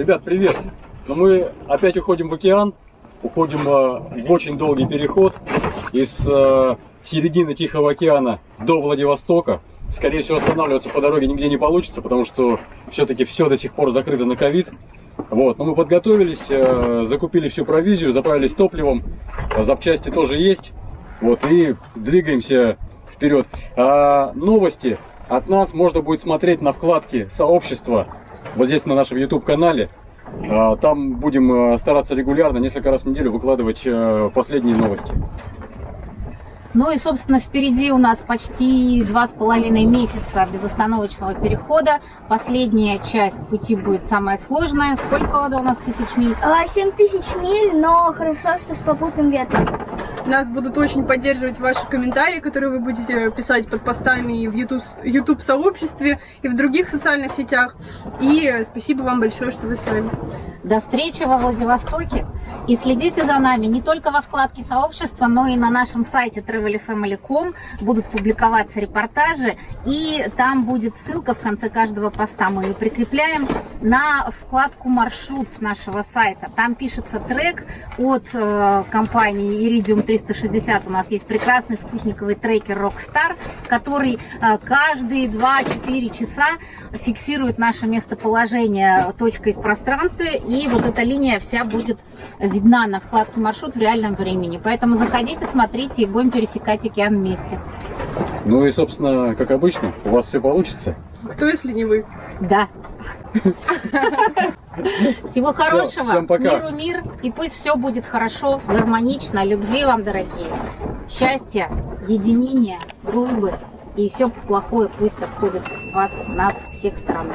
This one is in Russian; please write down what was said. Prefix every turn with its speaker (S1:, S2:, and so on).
S1: Ребят, привет! Ну, мы опять уходим в океан, уходим э, в очень долгий переход из э, середины Тихого океана до Владивостока. Скорее всего, останавливаться по дороге нигде не получится, потому что все-таки все до сих пор закрыто на ковид. Вот, но мы подготовились, э, закупили всю провизию, заправились топливом, запчасти тоже есть. Вот, и двигаемся вперед. А новости от нас можно будет смотреть на вкладке сообщества, вот здесь на нашем YouTube канале. А, там будем э, стараться регулярно, несколько раз в неделю выкладывать э, последние новости.
S2: Ну и, собственно, впереди у нас почти два с половиной месяца безостановочного перехода. Последняя часть пути будет самая сложная. Сколько вода у нас тысяч миль?
S3: 7 тысяч миль, но хорошо, что с попутным ветром.
S4: Нас будут очень поддерживать ваши комментарии, которые вы будете писать под постами в YouTube, YouTube и в других социальных сетях. И спасибо вам большое, что вы с нами.
S2: До встречи во Владивостоке. И следите за нами не только во вкладке сообщества, но и на нашем сайте travelfamily.com будут публиковаться репортажи. И там будет ссылка в конце каждого поста. Мы ее прикрепляем на вкладку маршрут с нашего сайта. Там пишется трек от э, компании Iridium 360. У нас есть прекрасный спутниковый трекер Rockstar, который э, каждые 2-4 часа фиксирует наше местоположение точкой в пространстве. И вот эта линия вся будет видна на вкладке маршрут в реальном времени. Поэтому заходите, смотрите и будем пересекать океан вместе.
S1: Ну и, собственно, как обычно, у вас все получится.
S4: Кто, если не вы?
S2: Да. Всего хорошего.
S1: всем пока.
S2: Миру мир. И пусть все будет хорошо, гармонично. Любви вам, дорогие. Счастья, единения, дружбы. И все плохое пусть обходит вас, нас, всех сторон.